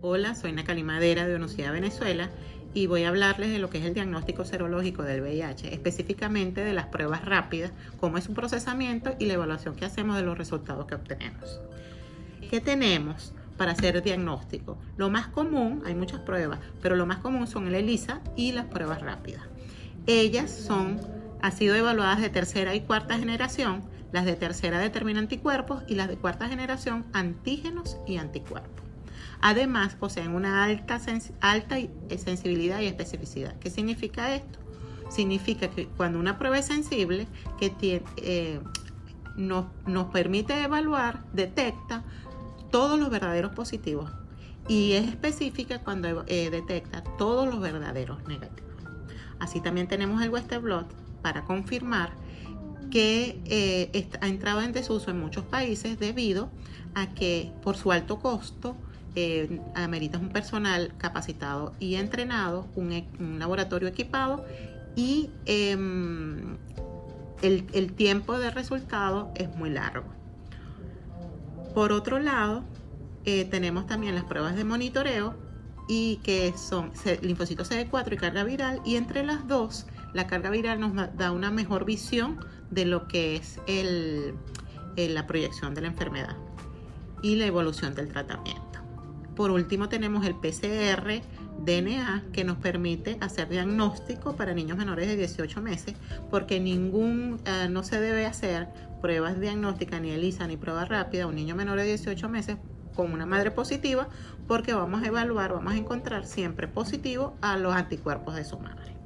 Hola, soy Nacali Madera de Universidad Venezuela y voy a hablarles de lo que es el diagnóstico serológico del VIH, específicamente de las pruebas rápidas, cómo es su procesamiento y la evaluación que hacemos de los resultados que obtenemos. ¿Qué tenemos para hacer diagnóstico? Lo más común, hay muchas pruebas, pero lo más común son el ELISA y las pruebas rápidas. Ellas son, han sido evaluadas de tercera y cuarta generación, las de tercera determinan anticuerpos y las de cuarta generación antígenos y anticuerpos. Además, poseen una alta, alta eh, sensibilidad y especificidad. ¿Qué significa esto? Significa que cuando una prueba es sensible, que eh, nos, permite evaluar, detecta todos los verdaderos positivos y es específica cuando eh, detecta todos los verdaderos negativos. Así también tenemos el Western Blot para confirmar que ha entrado en desuso en muchos países debido a que por su alto costo eh, ameritas un personal capacitado y entrenado, un, e, laboratorio equipado y em, el, tiempo de resultado es muy largo. Por otro lado, eh, tenemos también las pruebas de monitoreo y que son linfocitos CD4 y carga viral y entre las dos la carga viral nos da una mejor visión de lo que es la proyección de la enfermedad y la evolución del tratamiento. Por último tenemos el PCR DNA que nos permite hacer diagnóstico para niños menores de 18 meses porque ningún, eh, no se debe hacer pruebas diagnósticas ni ELISA ni prueba rápida a un niño menor de 18 meses con una madre positiva porque vamos a evaluar, vamos a encontrar siempre positivo a los anticuerpos de su madre.